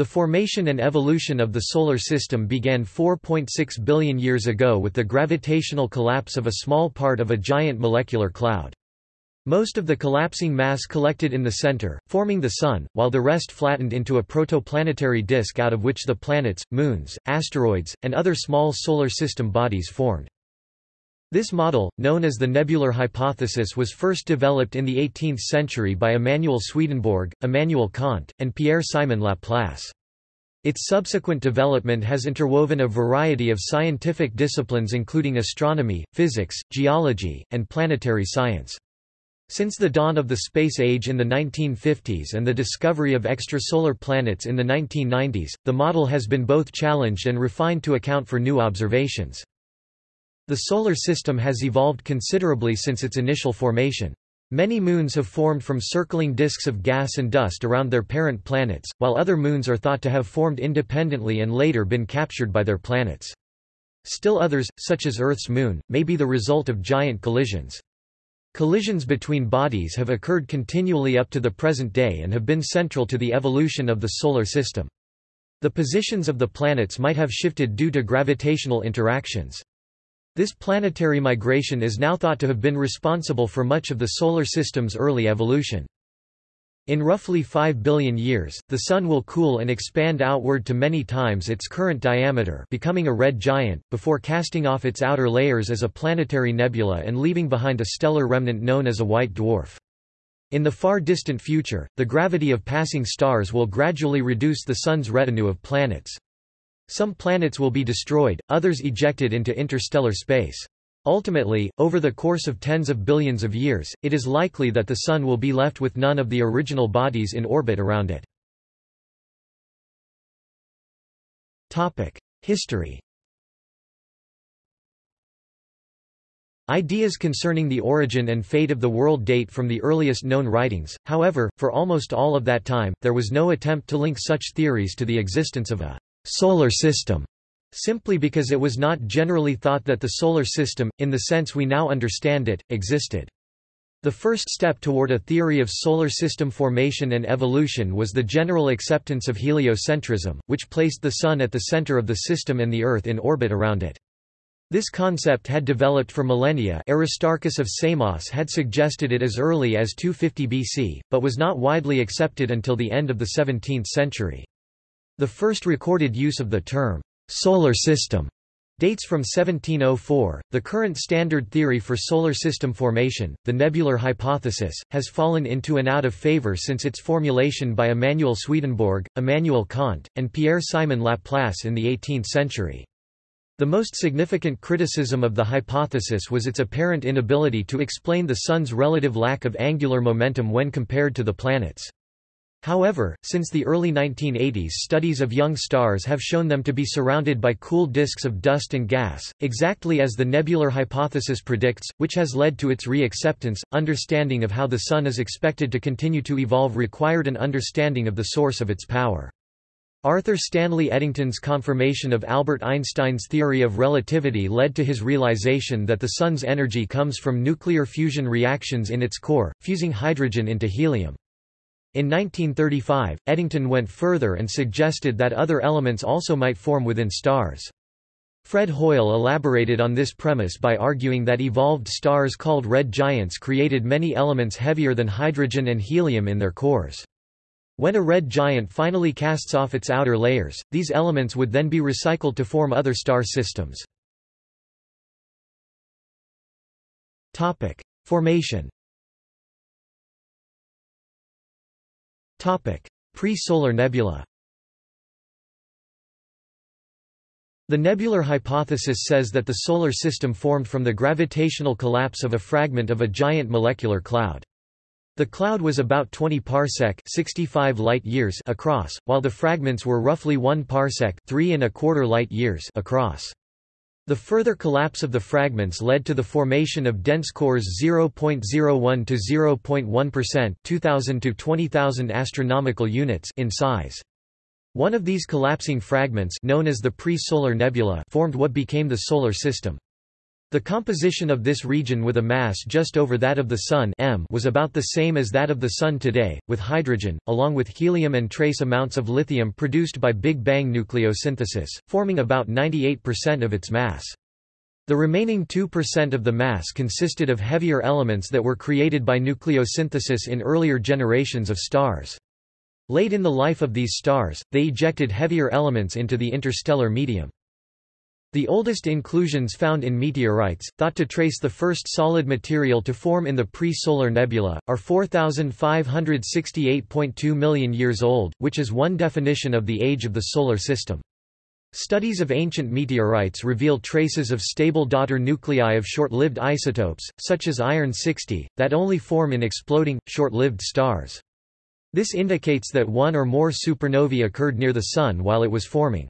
The formation and evolution of the Solar System began 4.6 billion years ago with the gravitational collapse of a small part of a giant molecular cloud. Most of the collapsing mass collected in the center, forming the Sun, while the rest flattened into a protoplanetary disk out of which the planets, moons, asteroids, and other small Solar System bodies formed. This model, known as the nebular hypothesis was first developed in the 18th century by Emanuel Swedenborg, Immanuel Kant, and Pierre-Simon Laplace. Its subsequent development has interwoven a variety of scientific disciplines including astronomy, physics, geology, and planetary science. Since the dawn of the space age in the 1950s and the discovery of extrasolar planets in the 1990s, the model has been both challenged and refined to account for new observations. The Solar System has evolved considerably since its initial formation. Many moons have formed from circling disks of gas and dust around their parent planets, while other moons are thought to have formed independently and later been captured by their planets. Still others, such as Earth's moon, may be the result of giant collisions. Collisions between bodies have occurred continually up to the present day and have been central to the evolution of the Solar System. The positions of the planets might have shifted due to gravitational interactions. This planetary migration is now thought to have been responsible for much of the Solar System's early evolution. In roughly 5 billion years, the Sun will cool and expand outward to many times its current diameter becoming a red giant, before casting off its outer layers as a planetary nebula and leaving behind a stellar remnant known as a white dwarf. In the far distant future, the gravity of passing stars will gradually reduce the Sun's retinue of planets. Some planets will be destroyed, others ejected into interstellar space. Ultimately, over the course of tens of billions of years, it is likely that the Sun will be left with none of the original bodies in orbit around it. History Ideas concerning the origin and fate of the world date from the earliest known writings, however, for almost all of that time, there was no attempt to link such theories to the existence of a solar system, simply because it was not generally thought that the solar system, in the sense we now understand it, existed. The first step toward a theory of solar system formation and evolution was the general acceptance of heliocentrism, which placed the Sun at the center of the system and the Earth in orbit around it. This concept had developed for millennia Aristarchus of Samos had suggested it as early as 250 BC, but was not widely accepted until the end of the 17th century. The first recorded use of the term, solar system, dates from 1704. The current standard theory for solar system formation, the nebular hypothesis, has fallen into and out of favor since its formulation by Emanuel Swedenborg, Immanuel Kant, and Pierre-Simon Laplace in the 18th century. The most significant criticism of the hypothesis was its apparent inability to explain the Sun's relative lack of angular momentum when compared to the planets. However, since the early 1980s studies of young stars have shown them to be surrounded by cool disks of dust and gas, exactly as the nebular hypothesis predicts, which has led to its re-acceptance. Understanding of how the Sun is expected to continue to evolve required an understanding of the source of its power. Arthur Stanley Eddington's confirmation of Albert Einstein's theory of relativity led to his realization that the Sun's energy comes from nuclear fusion reactions in its core, fusing hydrogen into helium. In 1935, Eddington went further and suggested that other elements also might form within stars. Fred Hoyle elaborated on this premise by arguing that evolved stars called red giants created many elements heavier than hydrogen and helium in their cores. When a red giant finally casts off its outer layers, these elements would then be recycled to form other star systems. Formation Pre-solar nebula The nebular hypothesis says that the Solar System formed from the gravitational collapse of a fragment of a giant molecular cloud. The cloud was about 20 parsec 65 light years across, while the fragments were roughly 1 parsec 3 and a quarter light years across. The further collapse of the fragments led to the formation of dense cores 0.01 to 0.1% 2000 to 20,000 astronomical units in size. One of these collapsing fragments known as the pre-solar nebula formed what became the Solar System. The composition of this region with a mass just over that of the Sun m was about the same as that of the Sun today, with hydrogen, along with helium and trace amounts of lithium produced by Big Bang nucleosynthesis, forming about 98% of its mass. The remaining 2% of the mass consisted of heavier elements that were created by nucleosynthesis in earlier generations of stars. Late in the life of these stars, they ejected heavier elements into the interstellar medium. The oldest inclusions found in meteorites, thought to trace the first solid material to form in the pre-solar nebula, are 4,568.2 million years old, which is one definition of the age of the Solar System. Studies of ancient meteorites reveal traces of stable daughter nuclei of short-lived isotopes, such as iron-60, that only form in exploding, short-lived stars. This indicates that one or more supernovae occurred near the Sun while it was forming.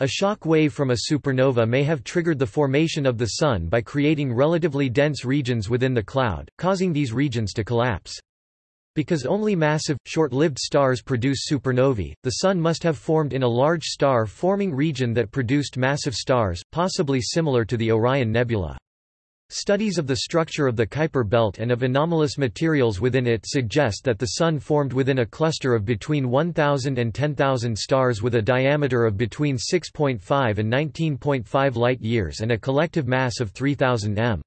A shock wave from a supernova may have triggered the formation of the Sun by creating relatively dense regions within the cloud, causing these regions to collapse. Because only massive, short-lived stars produce supernovae, the Sun must have formed in a large star-forming region that produced massive stars, possibly similar to the Orion Nebula. Studies of the structure of the Kuiper belt and of anomalous materials within it suggest that the Sun formed within a cluster of between 1,000 and 10,000 stars with a diameter of between 6.5 and 19.5 light-years and a collective mass of 3,000 m.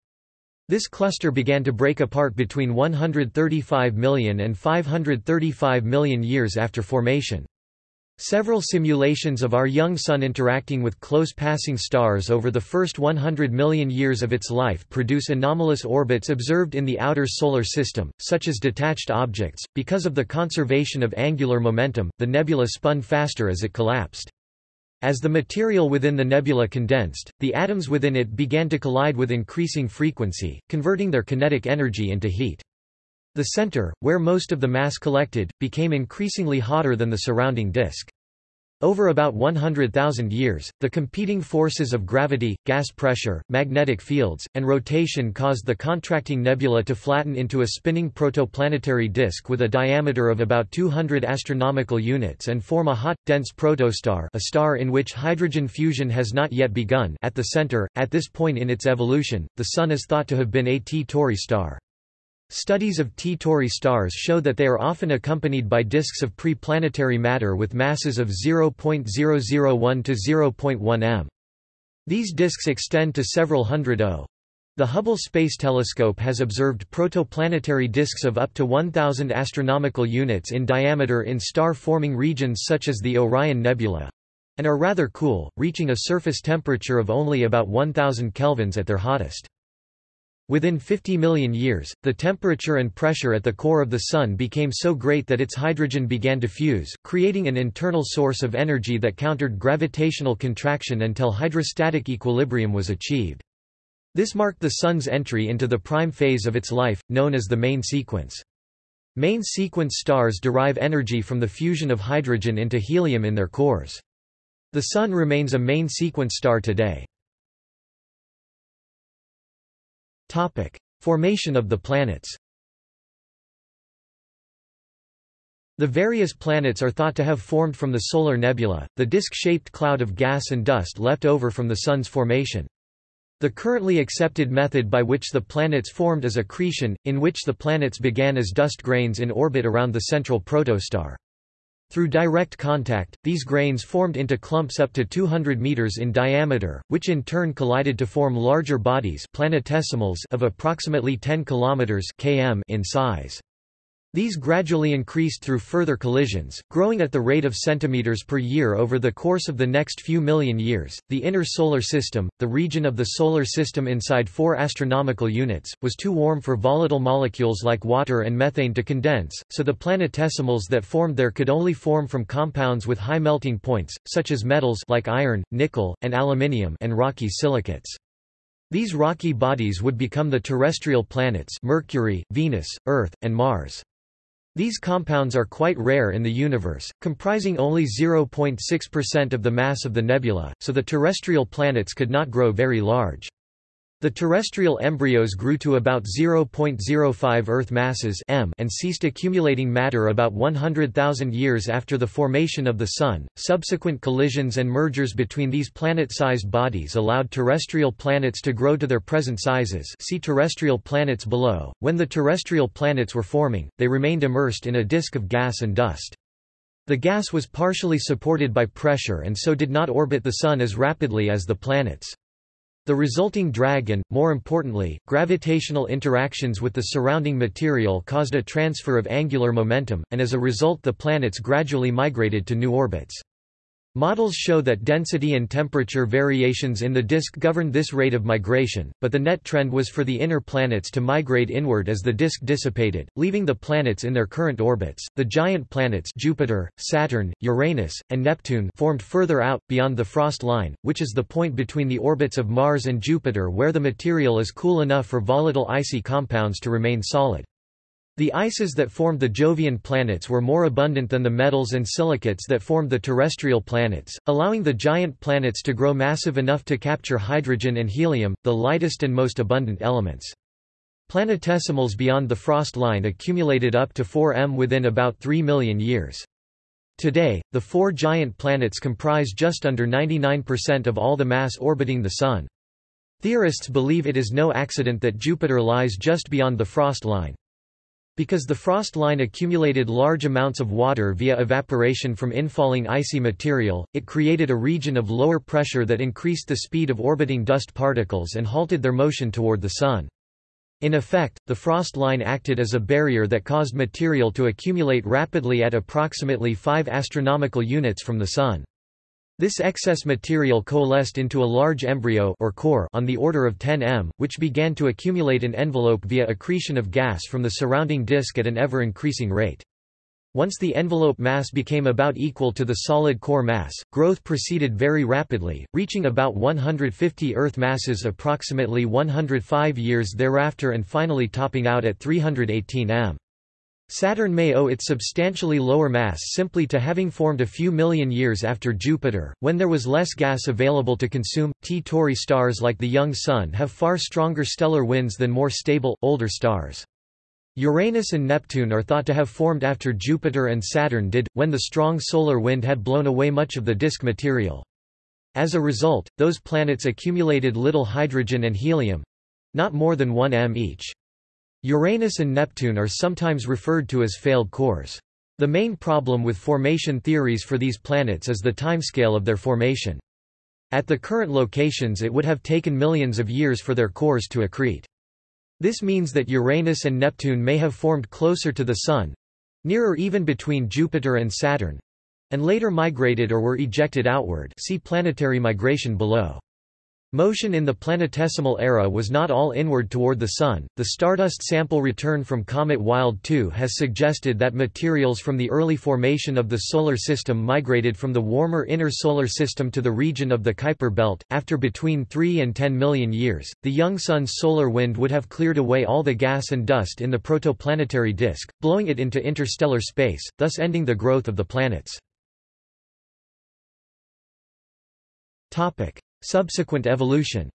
This cluster began to break apart between 135 million and 535 million years after formation. Several simulations of our young Sun interacting with close passing stars over the first 100 million years of its life produce anomalous orbits observed in the outer Solar System, such as detached objects. Because of the conservation of angular momentum, the nebula spun faster as it collapsed. As the material within the nebula condensed, the atoms within it began to collide with increasing frequency, converting their kinetic energy into heat. The center, where most of the mass collected, became increasingly hotter than the surrounding disk. Over about 100,000 years, the competing forces of gravity, gas pressure, magnetic fields, and rotation caused the contracting nebula to flatten into a spinning protoplanetary disk with a diameter of about 200 astronomical units and form a hot, dense protostar a star in which hydrogen fusion has not yet begun at the center. At this point in its evolution, the Sun is thought to have been a T Tauri star. Studies of T Tauri stars show that they are often accompanied by disks of pre-planetary matter with masses of 0.001 to 0.1 m. These disks extend to several hundred O. The Hubble Space Telescope has observed protoplanetary disks of up to 1,000 astronomical units in diameter in star-forming regions such as the Orion Nebula and are rather cool, reaching a surface temperature of only about 1000 kelvins at their hottest. Within 50 million years, the temperature and pressure at the core of the Sun became so great that its hydrogen began to fuse, creating an internal source of energy that countered gravitational contraction until hydrostatic equilibrium was achieved. This marked the Sun's entry into the prime phase of its life, known as the main sequence. Main sequence stars derive energy from the fusion of hydrogen into helium in their cores. The Sun remains a main sequence star today. Topic: Formation of the planets. The various planets are thought to have formed from the solar nebula, the disk-shaped cloud of gas and dust left over from the Sun's formation. The currently accepted method by which the planets formed is accretion, in which the planets began as dust grains in orbit around the central protostar. Through direct contact, these grains formed into clumps up to 200 meters in diameter, which in turn collided to form larger bodies planetesimals of approximately 10 kilometers km in size. These gradually increased through further collisions, growing at the rate of centimeters per year over the course of the next few million years. The inner solar system, the region of the solar system inside 4 astronomical units, was too warm for volatile molecules like water and methane to condense, so the planetesimals that formed there could only form from compounds with high melting points, such as metals like iron, nickel, and aluminium and rocky silicates. These rocky bodies would become the terrestrial planets Mercury, Venus, Earth, and Mars. These compounds are quite rare in the universe, comprising only 0.6% of the mass of the nebula, so the terrestrial planets could not grow very large. The terrestrial embryos grew to about 0.05 Earth masses m and ceased accumulating matter about 100,000 years after the formation of the Sun. Subsequent collisions and mergers between these planet-sized bodies allowed terrestrial planets to grow to their present sizes. See terrestrial planets below. When the terrestrial planets were forming, they remained immersed in a disk of gas and dust. The gas was partially supported by pressure and so did not orbit the Sun as rapidly as the planets. The resulting drag and, more importantly, gravitational interactions with the surrounding material caused a transfer of angular momentum, and as a result the planets gradually migrated to new orbits. Models show that density and temperature variations in the disk governed this rate of migration, but the net trend was for the inner planets to migrate inward as the disk dissipated, leaving the planets in their current orbits. The giant planets Jupiter, Saturn, Uranus, and Neptune formed further out, beyond the frost line, which is the point between the orbits of Mars and Jupiter where the material is cool enough for volatile icy compounds to remain solid. The ices that formed the Jovian planets were more abundant than the metals and silicates that formed the terrestrial planets, allowing the giant planets to grow massive enough to capture hydrogen and helium, the lightest and most abundant elements. Planetesimals beyond the frost line accumulated up to 4 m within about 3 million years. Today, the four giant planets comprise just under 99% of all the mass orbiting the Sun. Theorists believe it is no accident that Jupiter lies just beyond the frost line. Because the frost line accumulated large amounts of water via evaporation from infalling icy material, it created a region of lower pressure that increased the speed of orbiting dust particles and halted their motion toward the Sun. In effect, the frost line acted as a barrier that caused material to accumulate rapidly at approximately 5 astronomical units from the Sun. This excess material coalesced into a large embryo or core on the order of 10 m, which began to accumulate an envelope via accretion of gas from the surrounding disk at an ever-increasing rate. Once the envelope mass became about equal to the solid core mass, growth proceeded very rapidly, reaching about 150 Earth masses approximately 105 years thereafter and finally topping out at 318 m. Saturn may owe its substantially lower mass simply to having formed a few million years after Jupiter, when there was less gas available to consume. T Tauri stars like the young Sun have far stronger stellar winds than more stable, older stars. Uranus and Neptune are thought to have formed after Jupiter and Saturn did, when the strong solar wind had blown away much of the disk material. As a result, those planets accumulated little hydrogen and helium—not more than 1 m each. Uranus and Neptune are sometimes referred to as failed cores. The main problem with formation theories for these planets is the timescale of their formation. At the current locations it would have taken millions of years for their cores to accrete. This means that Uranus and Neptune may have formed closer to the Sun—nearer even between Jupiter and Saturn—and later migrated or were ejected outward see planetary migration below. Motion in the planetesimal era was not all inward toward the Sun. The stardust sample return from comet Wild 2 has suggested that materials from the early formation of the Solar System migrated from the warmer inner Solar System to the region of the Kuiper Belt. After between 3 and 10 million years, the young Sun's solar wind would have cleared away all the gas and dust in the protoplanetary disk, blowing it into interstellar space, thus ending the growth of the planets. Subsequent evolution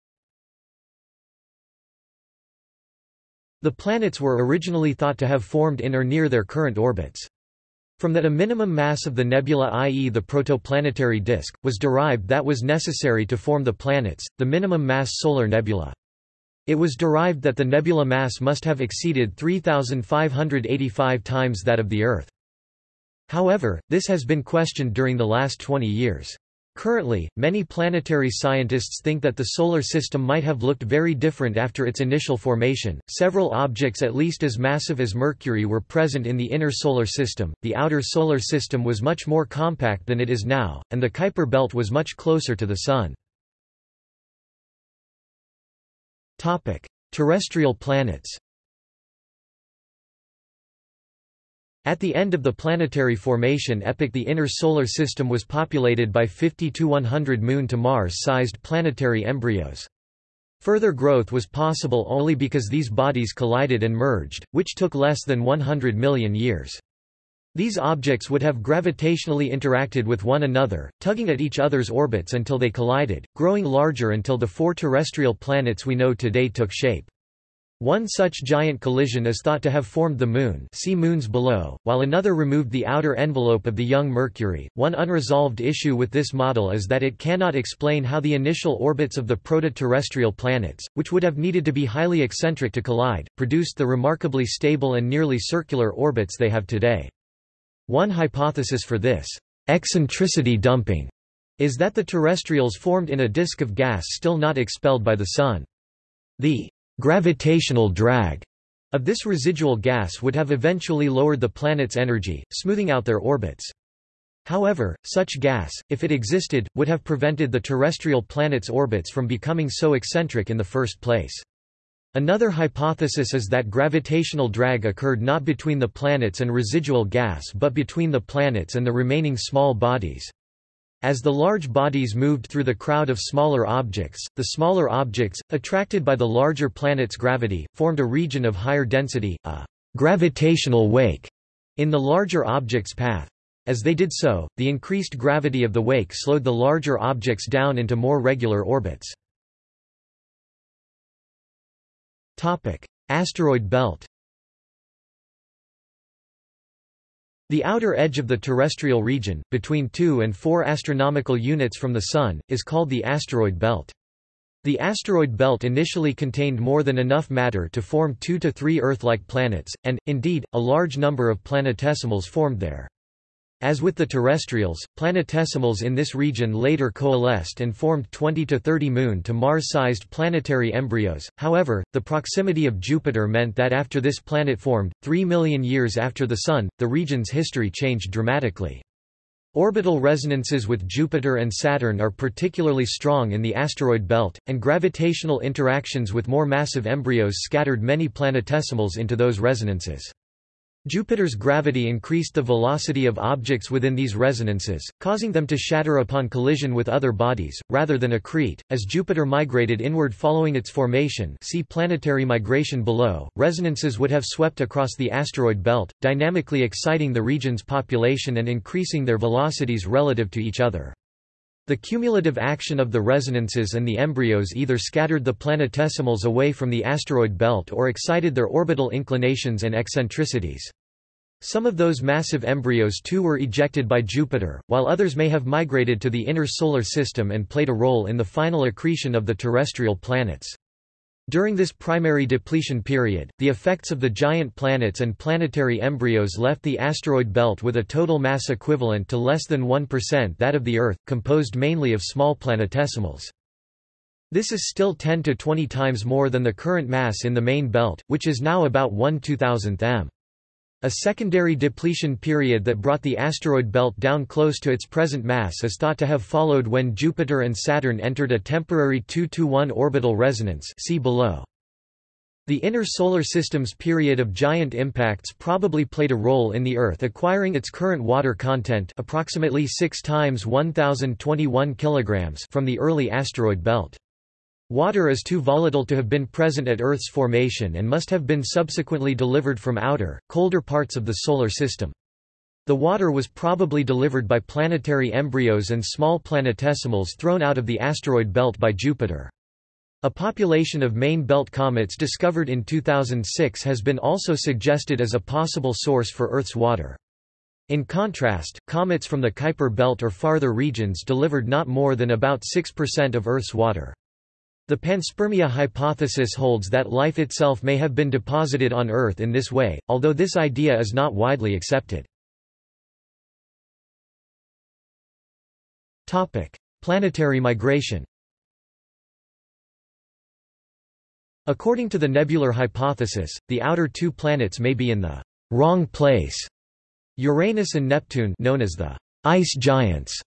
The planets were originally thought to have formed in or near their current orbits. From that a minimum mass of the nebula i.e. the protoplanetary disk, was derived that was necessary to form the planets, the minimum mass solar nebula. It was derived that the nebula mass must have exceeded 3,585 times that of the Earth. However, this has been questioned during the last 20 years. Currently, many planetary scientists think that the Solar System might have looked very different after its initial formation. Several objects at least as massive as Mercury were present in the inner Solar System, the outer Solar System was much more compact than it is now, and the Kuiper Belt was much closer to the Sun. Terrestrial planets At the end of the planetary formation epoch the inner solar system was populated by 50 to 100 Moon to Mars-sized planetary embryos. Further growth was possible only because these bodies collided and merged, which took less than 100 million years. These objects would have gravitationally interacted with one another, tugging at each other's orbits until they collided, growing larger until the four terrestrial planets we know today took shape. One such giant collision is thought to have formed the Moon see moons below, while another removed the outer envelope of the young Mercury. One unresolved issue with this model is that it cannot explain how the initial orbits of the proto-terrestrial planets, which would have needed to be highly eccentric to collide, produced the remarkably stable and nearly circular orbits they have today. One hypothesis for this eccentricity dumping is that the terrestrials formed in a disk of gas still not expelled by the Sun. The gravitational drag of this residual gas would have eventually lowered the planet's energy, smoothing out their orbits. However, such gas, if it existed, would have prevented the terrestrial planet's orbits from becoming so eccentric in the first place. Another hypothesis is that gravitational drag occurred not between the planets and residual gas but between the planets and the remaining small bodies. As the large bodies moved through the crowd of smaller objects, the smaller objects, attracted by the larger planet's gravity, formed a region of higher density, a gravitational wake, in the larger object's path. As they did so, the increased gravity of the wake slowed the larger objects down into more regular orbits. Asteroid belt The outer edge of the terrestrial region, between 2 and 4 astronomical units from the Sun, is called the asteroid belt. The asteroid belt initially contained more than enough matter to form two to three Earth-like planets, and, indeed, a large number of planetesimals formed there. As with the terrestrials, planetesimals in this region later coalesced and formed 20 to 30 Moon to Mars-sized planetary embryos. However, the proximity of Jupiter meant that after this planet formed, 3 million years after the Sun, the region's history changed dramatically. Orbital resonances with Jupiter and Saturn are particularly strong in the asteroid belt, and gravitational interactions with more massive embryos scattered many planetesimals into those resonances. Jupiter's gravity increased the velocity of objects within these resonances, causing them to shatter upon collision with other bodies, rather than accrete. As Jupiter migrated inward following its formation see planetary migration below, resonances would have swept across the asteroid belt, dynamically exciting the region's population and increasing their velocities relative to each other. The cumulative action of the resonances and the embryos either scattered the planetesimals away from the asteroid belt or excited their orbital inclinations and eccentricities. Some of those massive embryos too were ejected by Jupiter, while others may have migrated to the inner solar system and played a role in the final accretion of the terrestrial planets. During this primary depletion period, the effects of the giant planets and planetary embryos left the asteroid belt with a total mass equivalent to less than 1% that of the Earth, composed mainly of small planetesimals. This is still 10 to 20 times more than the current mass in the main belt, which is now about 1 2000th m. A secondary depletion period that brought the asteroid belt down close to its present mass is thought to have followed when Jupiter and Saturn entered a temporary 2–1 orbital resonance see below. The inner solar system's period of giant impacts probably played a role in the Earth acquiring its current water content approximately 6 times 1021 kilograms from the early asteroid belt. Water is too volatile to have been present at Earth's formation and must have been subsequently delivered from outer, colder parts of the Solar System. The water was probably delivered by planetary embryos and small planetesimals thrown out of the asteroid belt by Jupiter. A population of main belt comets discovered in 2006 has been also suggested as a possible source for Earth's water. In contrast, comets from the Kuiper belt or farther regions delivered not more than about 6% of Earth's water. The panspermia hypothesis holds that life itself may have been deposited on Earth in this way, although this idea is not widely accepted. Planetary migration According to the nebular hypothesis, the outer two planets may be in the wrong place. Uranus and Neptune known as the ice giants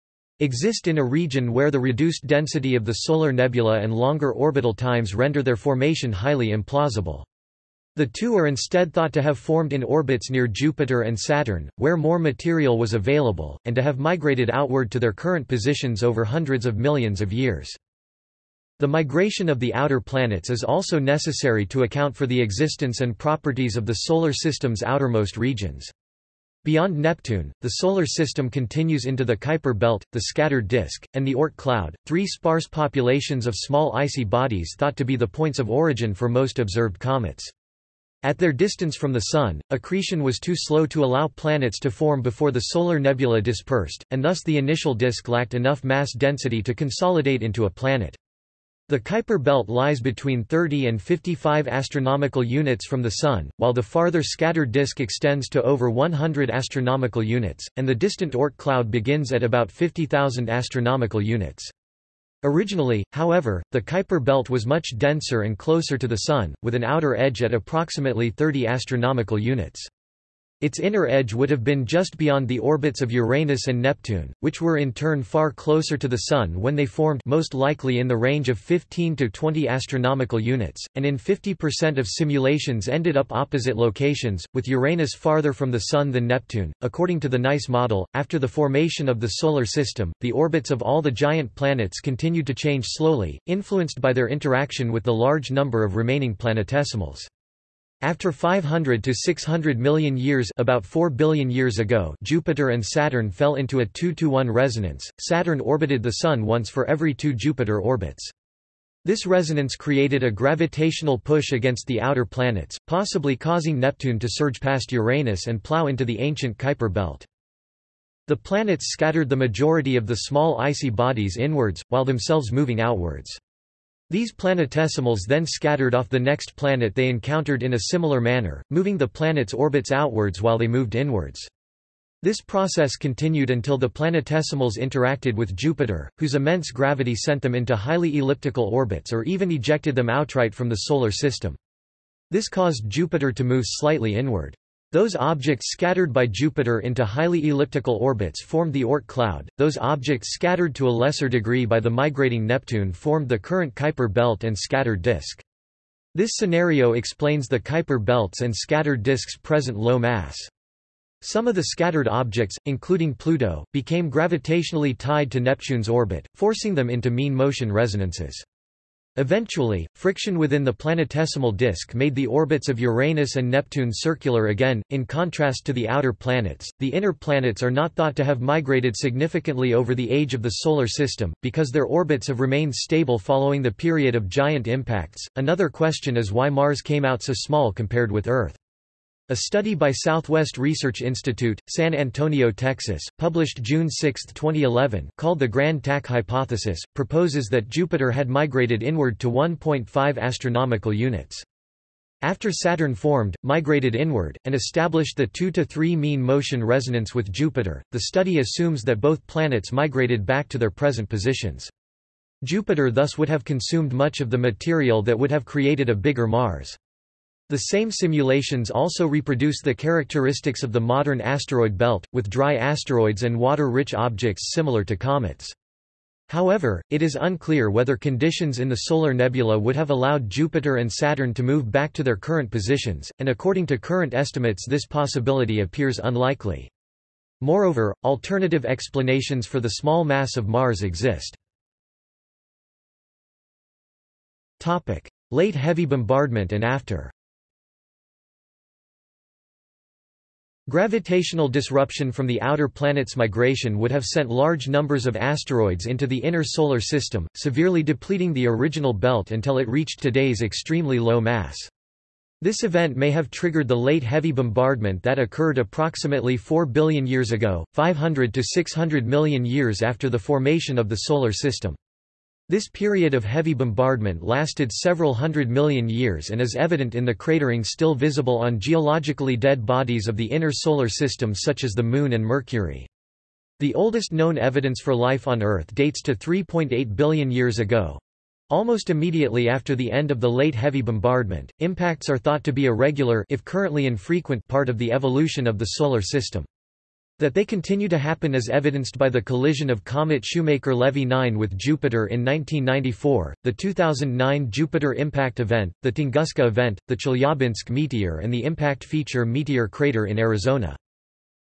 exist in a region where the reduced density of the solar nebula and longer orbital times render their formation highly implausible. The two are instead thought to have formed in orbits near Jupiter and Saturn, where more material was available, and to have migrated outward to their current positions over hundreds of millions of years. The migration of the outer planets is also necessary to account for the existence and properties of the Solar System's outermost regions. Beyond Neptune, the Solar System continues into the Kuiper Belt, the scattered disk, and the Oort cloud, three sparse populations of small icy bodies thought to be the points of origin for most observed comets. At their distance from the Sun, accretion was too slow to allow planets to form before the solar nebula dispersed, and thus the initial disk lacked enough mass density to consolidate into a planet. The Kuiper belt lies between 30 and 55 astronomical units from the Sun, while the farther scattered disk extends to over 100 astronomical units, and the distant Oort cloud begins at about 50,000 astronomical units. Originally, however, the Kuiper belt was much denser and closer to the Sun, with an outer edge at approximately 30 astronomical units. Its inner edge would have been just beyond the orbits of Uranus and Neptune, which were in turn far closer to the Sun when they formed most likely in the range of 15 to 20 astronomical units, and in 50% of simulations ended up opposite locations, with Uranus farther from the Sun than Neptune. According to the NICE model, after the formation of the Solar System, the orbits of all the giant planets continued to change slowly, influenced by their interaction with the large number of remaining planetesimals. After 500 to 600 million years about 4 billion years ago Jupiter and Saturn fell into a 2-to-1 resonance, Saturn orbited the Sun once for every two Jupiter orbits. This resonance created a gravitational push against the outer planets, possibly causing Neptune to surge past Uranus and plow into the ancient Kuiper belt. The planets scattered the majority of the small icy bodies inwards, while themselves moving outwards. These planetesimals then scattered off the next planet they encountered in a similar manner, moving the planet's orbits outwards while they moved inwards. This process continued until the planetesimals interacted with Jupiter, whose immense gravity sent them into highly elliptical orbits or even ejected them outright from the Solar System. This caused Jupiter to move slightly inward. Those objects scattered by Jupiter into highly elliptical orbits formed the Oort cloud, those objects scattered to a lesser degree by the migrating Neptune formed the current Kuiper belt and scattered disk. This scenario explains the Kuiper belts and scattered disk's present low mass. Some of the scattered objects, including Pluto, became gravitationally tied to Neptune's orbit, forcing them into mean motion resonances. Eventually, friction within the planetesimal disk made the orbits of Uranus and Neptune circular again. In contrast to the outer planets, the inner planets are not thought to have migrated significantly over the age of the Solar System, because their orbits have remained stable following the period of giant impacts. Another question is why Mars came out so small compared with Earth. A study by Southwest Research Institute, San Antonio, Texas, published June 6, 2011, called the Grand Tack hypothesis, proposes that Jupiter had migrated inward to 1.5 astronomical units. After Saturn formed, migrated inward, and established the 2 to 3 mean motion resonance with Jupiter, the study assumes that both planets migrated back to their present positions. Jupiter thus would have consumed much of the material that would have created a bigger Mars. The same simulations also reproduce the characteristics of the modern asteroid belt, with dry asteroids and water-rich objects similar to comets. However, it is unclear whether conditions in the solar nebula would have allowed Jupiter and Saturn to move back to their current positions, and according to current estimates this possibility appears unlikely. Moreover, alternative explanations for the small mass of Mars exist. Late heavy bombardment and after Gravitational disruption from the outer planets' migration would have sent large numbers of asteroids into the inner solar system, severely depleting the original belt until it reached today's extremely low mass. This event may have triggered the late heavy bombardment that occurred approximately 4 billion years ago, 500 to 600 million years after the formation of the Solar System. This period of heavy bombardment lasted several hundred million years and is evident in the cratering still visible on geologically dead bodies of the inner solar system such as the Moon and Mercury. The oldest known evidence for life on Earth dates to 3.8 billion years ago. Almost immediately after the end of the late heavy bombardment, impacts are thought to be a regular if currently infrequent part of the evolution of the Solar System. That they continue to happen is evidenced by the collision of comet Shoemaker-Levy 9 with Jupiter in 1994, the 2009 Jupiter impact event, the Tunguska event, the Chelyabinsk meteor and the impact feature meteor crater in Arizona.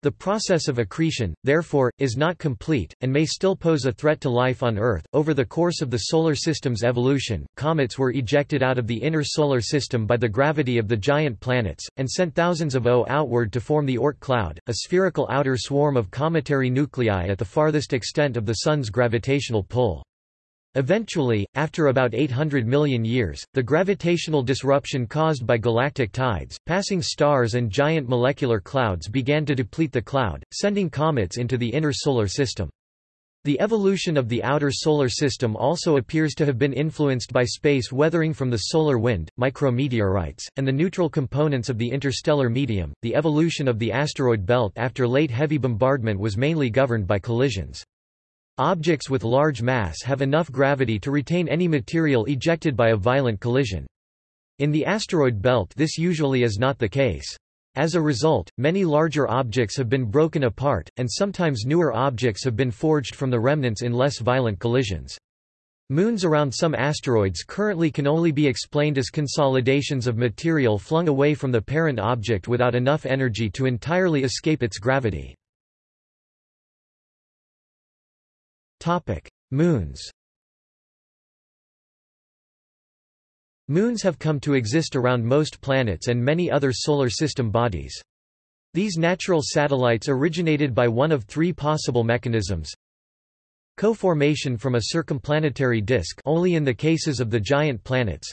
The process of accretion, therefore, is not complete, and may still pose a threat to life on Earth. Over the course of the Solar System's evolution, comets were ejected out of the inner Solar System by the gravity of the giant planets, and sent thousands of O outward to form the Oort cloud, a spherical outer swarm of cometary nuclei at the farthest extent of the Sun's gravitational pull. Eventually, after about 800 million years, the gravitational disruption caused by galactic tides, passing stars and giant molecular clouds began to deplete the cloud, sending comets into the inner solar system. The evolution of the outer solar system also appears to have been influenced by space weathering from the solar wind, micrometeorites, and the neutral components of the interstellar medium. The evolution of the asteroid belt after late heavy bombardment was mainly governed by collisions. Objects with large mass have enough gravity to retain any material ejected by a violent collision. In the asteroid belt this usually is not the case. As a result, many larger objects have been broken apart, and sometimes newer objects have been forged from the remnants in less violent collisions. Moons around some asteroids currently can only be explained as consolidations of material flung away from the parent object without enough energy to entirely escape its gravity. Topic: Moons. Moons have come to exist around most planets and many other solar system bodies. These natural satellites originated by one of three possible mechanisms. Co-formation from a circumplanetary disk only in the cases of the giant planets.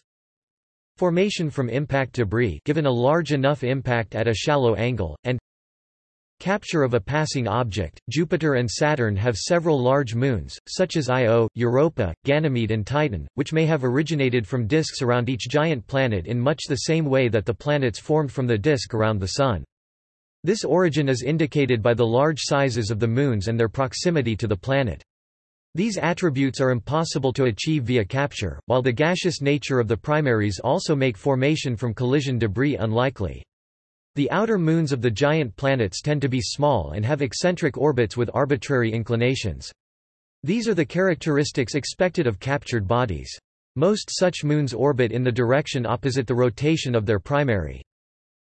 Formation from impact debris given a large enough impact at a shallow angle, and Capture of a passing object. Jupiter and Saturn have several large moons, such as Io, Europa, Ganymede, and Titan, which may have originated from disks around each giant planet in much the same way that the planets formed from the disk around the Sun. This origin is indicated by the large sizes of the moons and their proximity to the planet. These attributes are impossible to achieve via capture, while the gaseous nature of the primaries also make formation from collision debris unlikely. The outer moons of the giant planets tend to be small and have eccentric orbits with arbitrary inclinations. These are the characteristics expected of captured bodies. Most such moons orbit in the direction opposite the rotation of their primary.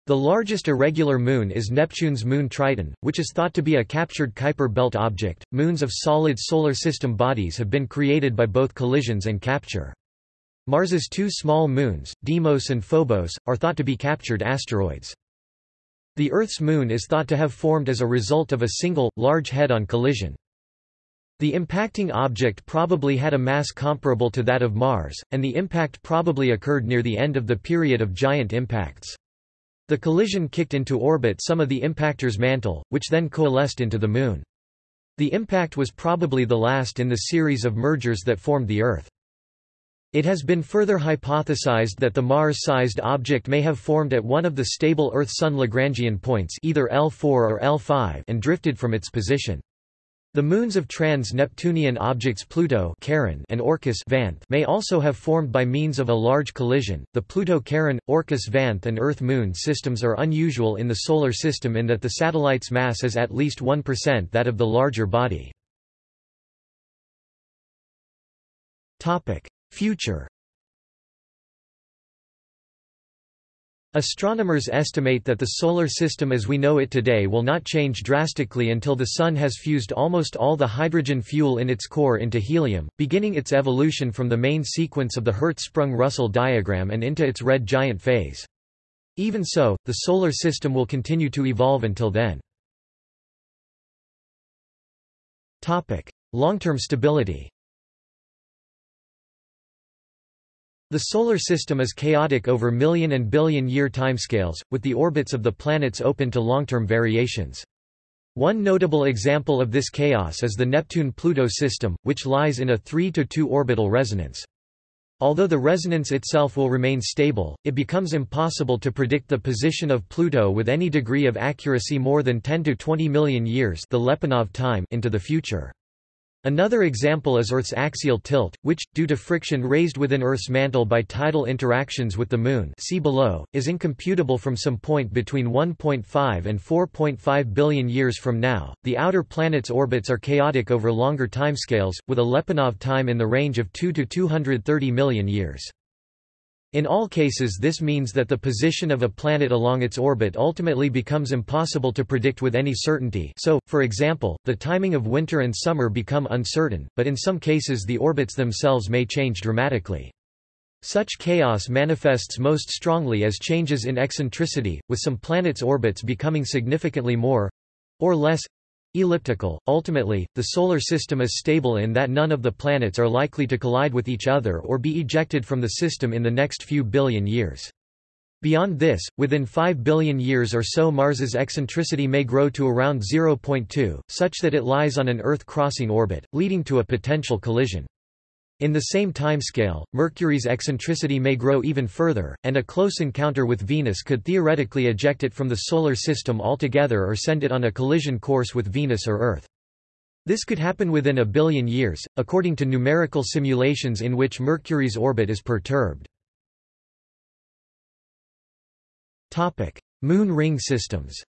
The largest irregular moon is Neptune's moon Triton, which is thought to be a captured Kuiper belt object. Moons of solid solar system bodies have been created by both collisions and capture. Mars's two small moons, Deimos and Phobos, are thought to be captured asteroids. The Earth's moon is thought to have formed as a result of a single, large head-on collision. The impacting object probably had a mass comparable to that of Mars, and the impact probably occurred near the end of the period of giant impacts. The collision kicked into orbit some of the impactor's mantle, which then coalesced into the Moon. The impact was probably the last in the series of mergers that formed the Earth. It has been further hypothesized that the Mars-sized object may have formed at one of the stable Earth-Sun Lagrangian points either L4 or L5 and drifted from its position. The moons of trans-Neptunian objects Pluto Charon and Orcus Vanth may also have formed by means of a large collision. The Pluto-Charon, Orcus-Vanth and Earth-Moon systems are unusual in the Solar System in that the satellite's mass is at least 1% that of the larger body. Future Astronomers estimate that the Solar System as we know it today will not change drastically until the Sun has fused almost all the hydrogen fuel in its core into helium, beginning its evolution from the main sequence of the Hertzsprung-Russell diagram and into its red giant phase. Even so, the Solar System will continue to evolve until then. Long-term stability The Solar System is chaotic over million and billion year timescales, with the orbits of the planets open to long-term variations. One notable example of this chaos is the Neptune-Pluto system, which lies in a 3–2 orbital resonance. Although the resonance itself will remain stable, it becomes impossible to predict the position of Pluto with any degree of accuracy more than 10 to 20 million years the Lyapunov time into the future. Another example is Earth's axial tilt, which, due to friction raised within Earth's mantle by tidal interactions with the Moon see below, is incomputable from some point between 1.5 and 4.5 billion years from now. The outer planets' orbits are chaotic over longer timescales, with a Lyapunov time in the range of 2 to 230 million years. In all cases this means that the position of a planet along its orbit ultimately becomes impossible to predict with any certainty so, for example, the timing of winter and summer become uncertain, but in some cases the orbits themselves may change dramatically. Such chaos manifests most strongly as changes in eccentricity, with some planets' orbits becoming significantly more—or less elliptical. Ultimately, the Solar System is stable in that none of the planets are likely to collide with each other or be ejected from the system in the next few billion years. Beyond this, within 5 billion years or so Mars's eccentricity may grow to around 0.2, such that it lies on an Earth-crossing orbit, leading to a potential collision. In the same timescale, Mercury's eccentricity may grow even further, and a close encounter with Venus could theoretically eject it from the Solar System altogether or send it on a collision course with Venus or Earth. This could happen within a billion years, according to numerical simulations in which Mercury's orbit is perturbed. Moon ring systems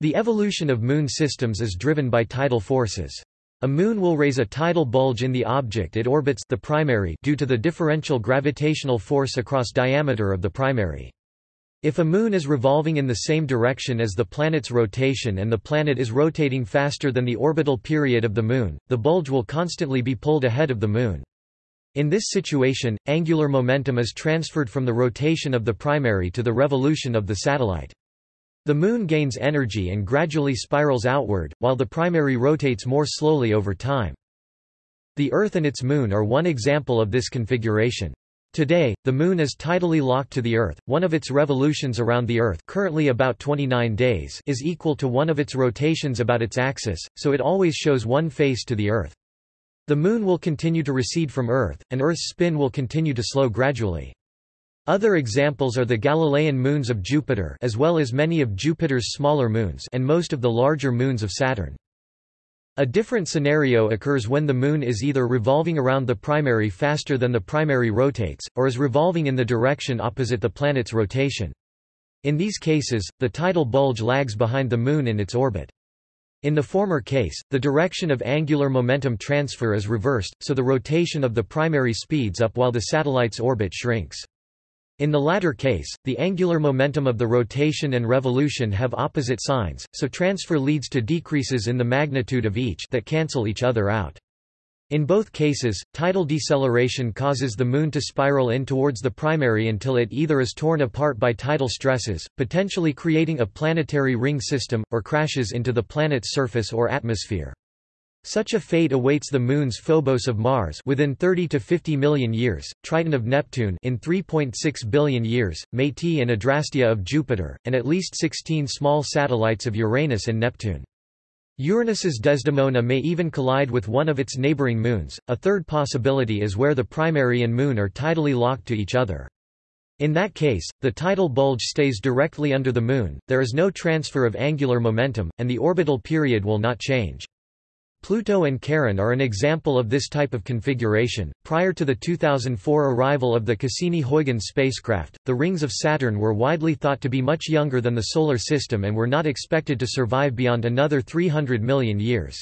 The evolution of moon systems is driven by tidal forces. A moon will raise a tidal bulge in the object it orbits the primary due to the differential gravitational force across diameter of the primary. If a moon is revolving in the same direction as the planet's rotation and the planet is rotating faster than the orbital period of the moon, the bulge will constantly be pulled ahead of the moon. In this situation, angular momentum is transferred from the rotation of the primary to the revolution of the satellite. The Moon gains energy and gradually spirals outward, while the primary rotates more slowly over time. The Earth and its Moon are one example of this configuration. Today, the Moon is tidally locked to the Earth, one of its revolutions around the Earth currently about 29 days is equal to one of its rotations about its axis, so it always shows one face to the Earth. The Moon will continue to recede from Earth, and Earth's spin will continue to slow gradually. Other examples are the Galilean moons of Jupiter as well as many of Jupiter's smaller moons and most of the larger moons of Saturn. A different scenario occurs when the Moon is either revolving around the primary faster than the primary rotates, or is revolving in the direction opposite the planet's rotation. In these cases, the tidal bulge lags behind the Moon in its orbit. In the former case, the direction of angular momentum transfer is reversed, so the rotation of the primary speeds up while the satellite's orbit shrinks. In the latter case, the angular momentum of the rotation and revolution have opposite signs, so transfer leads to decreases in the magnitude of each that cancel each other out. In both cases, tidal deceleration causes the Moon to spiral in towards the primary until it either is torn apart by tidal stresses, potentially creating a planetary ring system, or crashes into the planet's surface or atmosphere. Such a fate awaits the moons Phobos of Mars within 30 to 50 million years, Triton of Neptune in 3.6 billion years, Métis and Adrastea of Jupiter, and at least 16 small satellites of Uranus and Neptune. Uranus's Desdemona may even collide with one of its neighboring moons. A third possibility is where the primary and moon are tidally locked to each other. In that case, the tidal bulge stays directly under the moon, there is no transfer of angular momentum, and the orbital period will not change. Pluto and Charon are an example of this type of configuration. Prior to the 2004 arrival of the Cassini-Huygens spacecraft, the rings of Saturn were widely thought to be much younger than the Solar System and were not expected to survive beyond another 300 million years.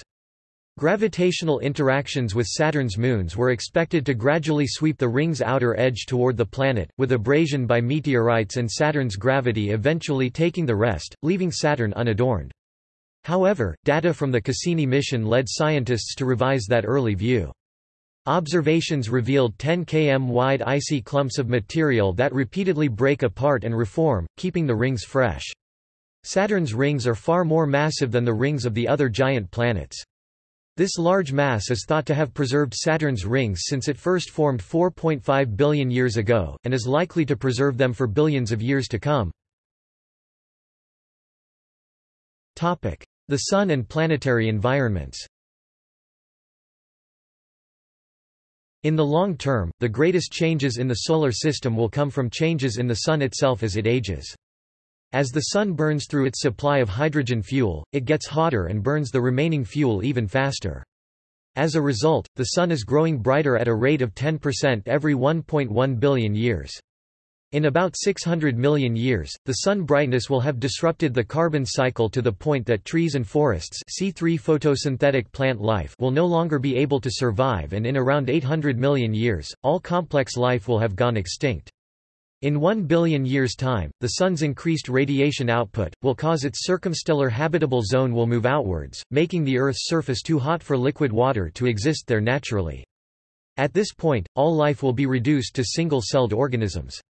Gravitational interactions with Saturn's moons were expected to gradually sweep the ring's outer edge toward the planet, with abrasion by meteorites and Saturn's gravity eventually taking the rest, leaving Saturn unadorned. However, data from the Cassini mission led scientists to revise that early view. Observations revealed 10 km wide icy clumps of material that repeatedly break apart and reform, keeping the rings fresh. Saturn's rings are far more massive than the rings of the other giant planets. This large mass is thought to have preserved Saturn's rings since it first formed 4.5 billion years ago, and is likely to preserve them for billions of years to come. The Sun and planetary environments In the long term, the greatest changes in the Solar System will come from changes in the Sun itself as it ages. As the Sun burns through its supply of hydrogen fuel, it gets hotter and burns the remaining fuel even faster. As a result, the Sun is growing brighter at a rate of 10% every 1.1 billion years. In about 600 million years, the sun brightness will have disrupted the carbon cycle to the point that trees and forests C3 photosynthetic plant life will no longer be able to survive and in around 800 million years, all complex life will have gone extinct. In 1 billion years' time, the Sun's increased radiation output, will cause its circumstellar habitable zone will move outwards, making the Earth's surface too hot for liquid water to exist there naturally. At this point, all life will be reduced to single-celled organisms.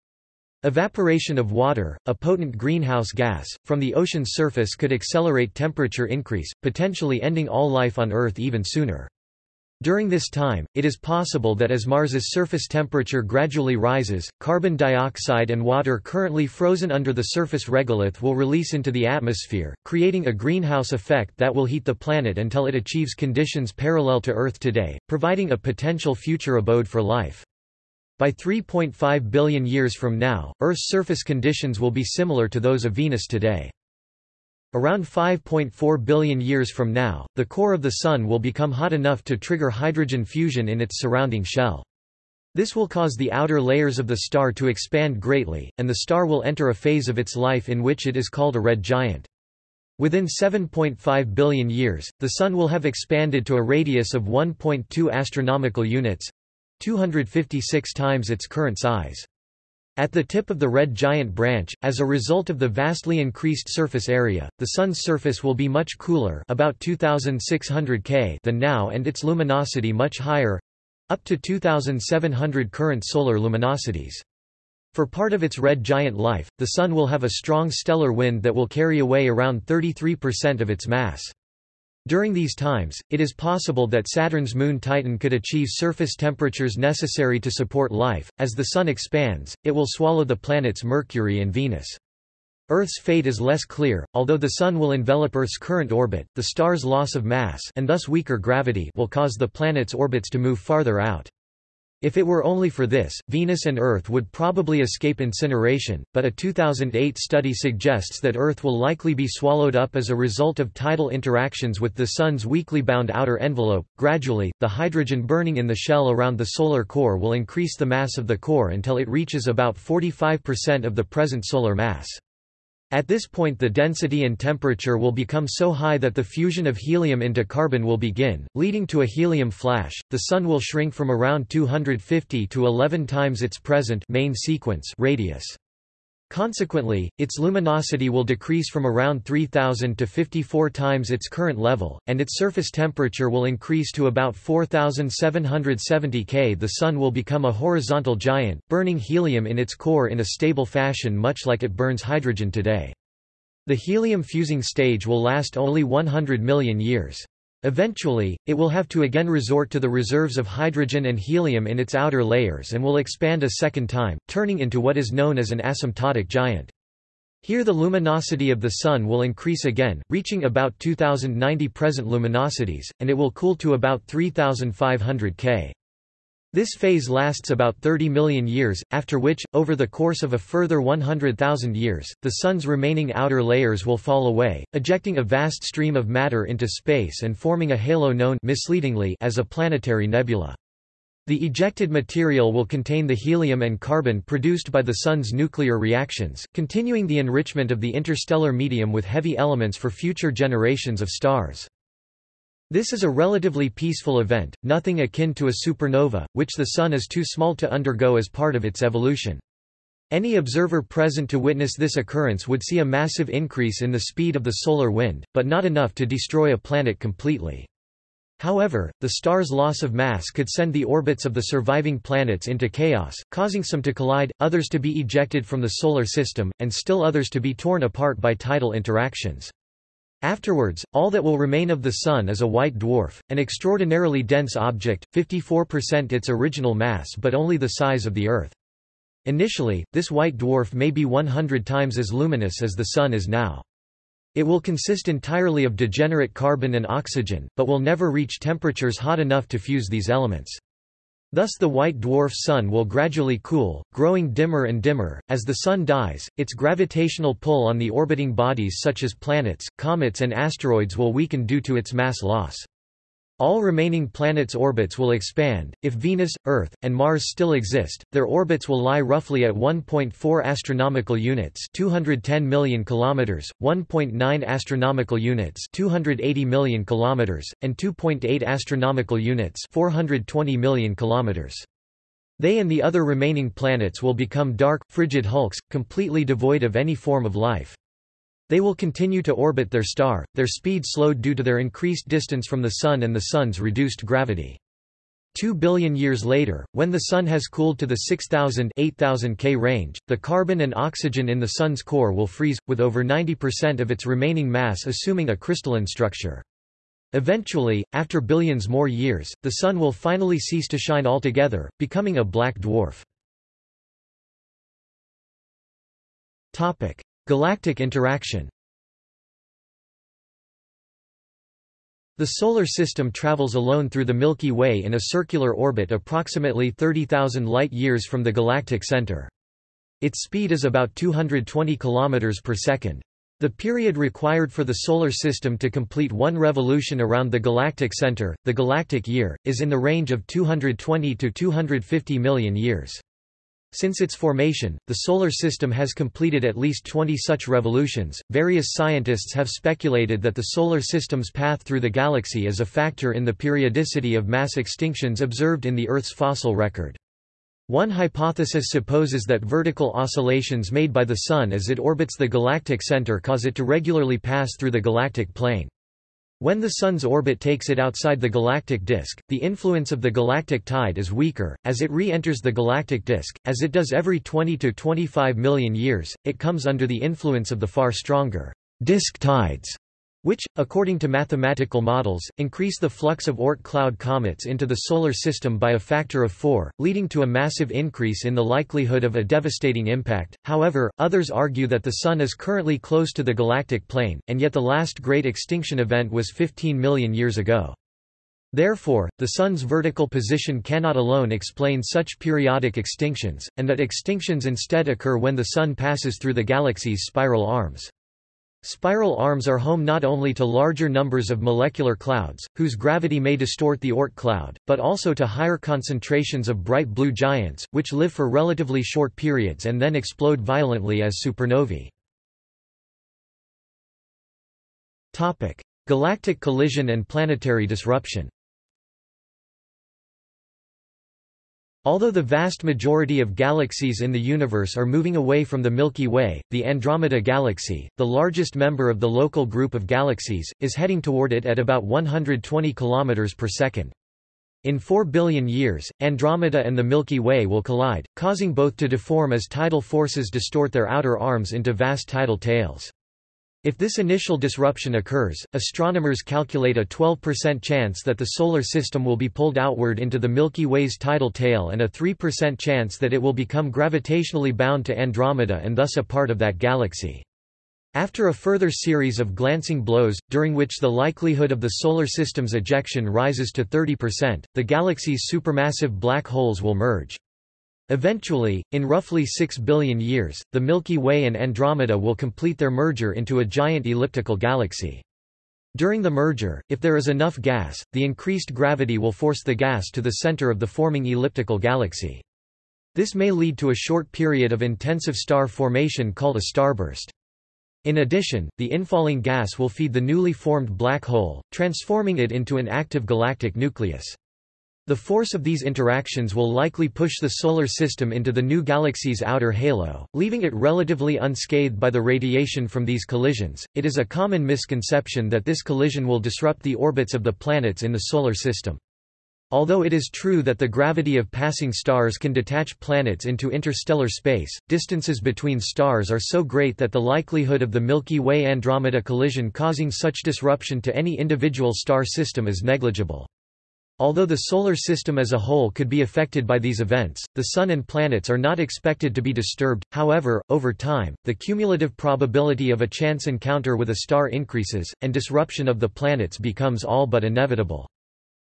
Evaporation of water, a potent greenhouse gas, from the ocean's surface could accelerate temperature increase, potentially ending all life on Earth even sooner. During this time, it is possible that as Mars's surface temperature gradually rises, carbon dioxide and water currently frozen under the surface regolith will release into the atmosphere, creating a greenhouse effect that will heat the planet until it achieves conditions parallel to Earth today, providing a potential future abode for life. By 3.5 billion years from now, Earth's surface conditions will be similar to those of Venus today. Around 5.4 billion years from now, the core of the Sun will become hot enough to trigger hydrogen fusion in its surrounding shell. This will cause the outer layers of the star to expand greatly, and the star will enter a phase of its life in which it is called a red giant. Within 7.5 billion years, the Sun will have expanded to a radius of 1.2 astronomical units, 256 times its current size. At the tip of the red giant branch, as a result of the vastly increased surface area, the Sun's surface will be much cooler about 2600 K than now and its luminosity much higher—up to 2700 current solar luminosities. For part of its red giant life, the Sun will have a strong stellar wind that will carry away around 33% of its mass. During these times, it is possible that Saturn's moon Titan could achieve surface temperatures necessary to support life. As the Sun expands, it will swallow the planets Mercury and Venus. Earth's fate is less clear, although the Sun will envelop Earth's current orbit, the star's loss of mass and thus weaker gravity will cause the planet's orbits to move farther out. If it were only for this, Venus and Earth would probably escape incineration, but a 2008 study suggests that Earth will likely be swallowed up as a result of tidal interactions with the Sun's weakly bound outer envelope. Gradually, the hydrogen burning in the shell around the solar core will increase the mass of the core until it reaches about 45% of the present solar mass. At this point the density and temperature will become so high that the fusion of helium into carbon will begin, leading to a helium flash. The Sun will shrink from around 250 to 11 times its present main sequence radius. Consequently, its luminosity will decrease from around 3000 to 54 times its current level, and its surface temperature will increase to about 4770 K. The Sun will become a horizontal giant, burning helium in its core in a stable fashion much like it burns hydrogen today. The helium fusing stage will last only 100 million years. Eventually, it will have to again resort to the reserves of hydrogen and helium in its outer layers and will expand a second time, turning into what is known as an asymptotic giant. Here the luminosity of the Sun will increase again, reaching about 2090 present luminosities, and it will cool to about 3500 K. This phase lasts about 30 million years, after which, over the course of a further 100,000 years, the Sun's remaining outer layers will fall away, ejecting a vast stream of matter into space and forming a halo known misleadingly as a planetary nebula. The ejected material will contain the helium and carbon produced by the Sun's nuclear reactions, continuing the enrichment of the interstellar medium with heavy elements for future generations of stars. This is a relatively peaceful event, nothing akin to a supernova, which the Sun is too small to undergo as part of its evolution. Any observer present to witness this occurrence would see a massive increase in the speed of the solar wind, but not enough to destroy a planet completely. However, the star's loss of mass could send the orbits of the surviving planets into chaos, causing some to collide, others to be ejected from the solar system, and still others to be torn apart by tidal interactions. Afterwards, all that will remain of the Sun is a white dwarf, an extraordinarily dense object, 54% its original mass but only the size of the Earth. Initially, this white dwarf may be 100 times as luminous as the Sun is now. It will consist entirely of degenerate carbon and oxygen, but will never reach temperatures hot enough to fuse these elements. Thus the white dwarf Sun will gradually cool, growing dimmer and dimmer. As the Sun dies, its gravitational pull on the orbiting bodies such as planets, comets and asteroids will weaken due to its mass loss. All remaining planets' orbits will expand. If Venus, Earth, and Mars still exist, their orbits will lie roughly at 1.4 astronomical units, 210 million kilometers, 1.9 astronomical units, 280 million kilometers, and 2.8 astronomical units, 420 million kilometers. They and the other remaining planets will become dark, frigid hulks, completely devoid of any form of life. They will continue to orbit their star, their speed slowed due to their increased distance from the Sun and the Sun's reduced gravity. Two billion years later, when the Sun has cooled to the 6000–8000 K range, the carbon and oxygen in the Sun's core will freeze, with over 90% of its remaining mass assuming a crystalline structure. Eventually, after billions more years, the Sun will finally cease to shine altogether, becoming a black dwarf. Galactic interaction The Solar System travels alone through the Milky Way in a circular orbit approximately 30,000 light-years from the galactic center. Its speed is about 220 km per second. The period required for the Solar System to complete one revolution around the galactic center, the galactic year, is in the range of 220 to 250 million years. Since its formation, the Solar System has completed at least 20 such revolutions. Various scientists have speculated that the Solar System's path through the galaxy is a factor in the periodicity of mass extinctions observed in the Earth's fossil record. One hypothesis supposes that vertical oscillations made by the Sun as it orbits the galactic center cause it to regularly pass through the galactic plane. When the Sun's orbit takes it outside the galactic disk, the influence of the galactic tide is weaker. As it re-enters the galactic disk, as it does every 20 to 25 million years, it comes under the influence of the far stronger disk tides which, according to mathematical models, increase the flux of Oort cloud comets into the Solar System by a factor of four, leading to a massive increase in the likelihood of a devastating impact. However, others argue that the Sun is currently close to the galactic plane, and yet the last great extinction event was 15 million years ago. Therefore, the Sun's vertical position cannot alone explain such periodic extinctions, and that extinctions instead occur when the Sun passes through the galaxy's spiral arms. Spiral arms are home not only to larger numbers of molecular clouds, whose gravity may distort the Oort cloud, but also to higher concentrations of bright blue giants, which live for relatively short periods and then explode violently as supernovae. Galactic collision and planetary disruption Although the vast majority of galaxies in the universe are moving away from the Milky Way, the Andromeda Galaxy, the largest member of the local group of galaxies, is heading toward it at about 120 km per second. In 4 billion years, Andromeda and the Milky Way will collide, causing both to deform as tidal forces distort their outer arms into vast tidal tails. If this initial disruption occurs, astronomers calculate a 12% chance that the Solar System will be pulled outward into the Milky Way's tidal tail and a 3% chance that it will become gravitationally bound to Andromeda and thus a part of that galaxy. After a further series of glancing blows, during which the likelihood of the Solar System's ejection rises to 30%, the galaxy's supermassive black holes will merge. Eventually, in roughly 6 billion years, the Milky Way and Andromeda will complete their merger into a giant elliptical galaxy. During the merger, if there is enough gas, the increased gravity will force the gas to the center of the forming elliptical galaxy. This may lead to a short period of intensive star formation called a starburst. In addition, the infalling gas will feed the newly formed black hole, transforming it into an active galactic nucleus. The force of these interactions will likely push the Solar System into the new galaxy's outer halo, leaving it relatively unscathed by the radiation from these collisions. It is a common misconception that this collision will disrupt the orbits of the planets in the Solar System. Although it is true that the gravity of passing stars can detach planets into interstellar space, distances between stars are so great that the likelihood of the Milky Way-Andromeda collision causing such disruption to any individual star system is negligible. Although the Solar System as a whole could be affected by these events, the Sun and planets are not expected to be disturbed, however, over time, the cumulative probability of a chance encounter with a star increases, and disruption of the planets becomes all but inevitable.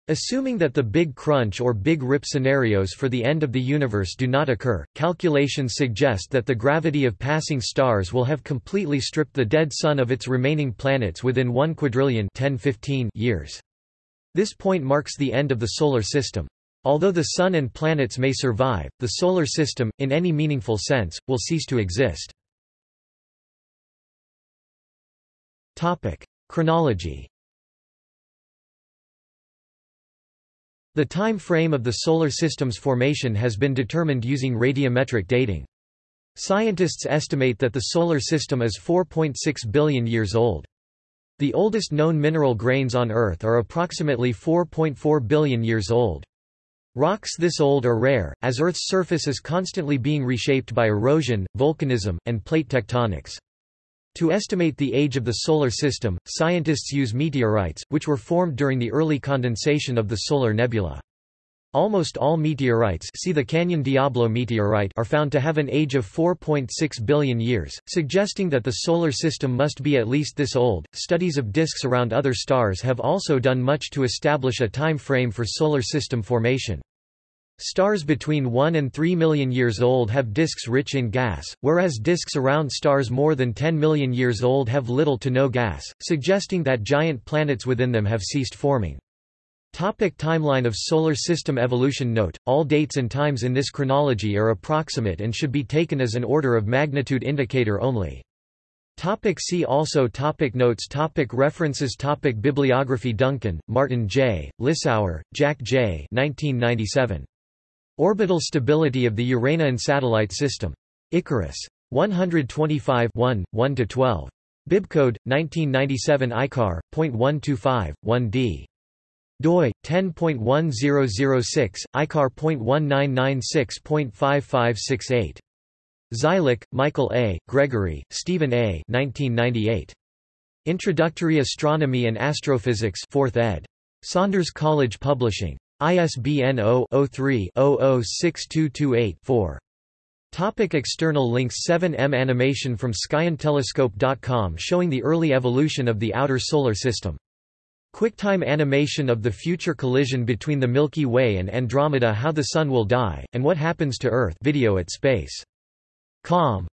Assuming that the Big Crunch or Big Rip scenarios for the end of the universe do not occur, calculations suggest that the gravity of passing stars will have completely stripped the dead Sun of its remaining planets within 1 quadrillion 1015 years. This point marks the end of the Solar System. Although the Sun and planets may survive, the Solar System, in any meaningful sense, will cease to exist. Topic. Chronology The time frame of the Solar System's formation has been determined using radiometric dating. Scientists estimate that the Solar System is 4.6 billion years old. The oldest known mineral grains on Earth are approximately 4.4 billion years old. Rocks this old are rare, as Earth's surface is constantly being reshaped by erosion, volcanism, and plate tectonics. To estimate the age of the Solar System, scientists use meteorites, which were formed during the early condensation of the solar nebula. Almost all meteorites see the Canyon Diablo meteorite are found to have an age of 4.6 billion years, suggesting that the Solar System must be at least this old. Studies of disks around other stars have also done much to establish a time frame for Solar System formation. Stars between 1 and 3 million years old have disks rich in gas, whereas disks around stars more than 10 million years old have little to no gas, suggesting that giant planets within them have ceased forming. Topic timeline of Solar System evolution Note, all dates and times in this chronology are approximate and should be taken as an order of magnitude indicator only. Topic see also topic Notes topic References topic Bibliography Duncan, Martin J., Lissauer, Jack J. 1997. Orbital stability of the Uranian satellite system. Icarus. 125 1, 1–12. Bibcode, 1997 ICAR, .125, 1d. Doi, 10.1006, ICAR.1996.5568. Zeilik, Michael A., Gregory, Stephen A. 1998. Introductory Astronomy and Astrophysics 4th ed. Saunders College Publishing. ISBN 0-03-006228-4. Topic external links 7M Animation from SkyAndTelescope.com showing the early evolution of the outer Solar System. QuickTime animation of the future collision between the Milky Way and Andromeda How the Sun Will Die, and What Happens to Earth video at space. Com.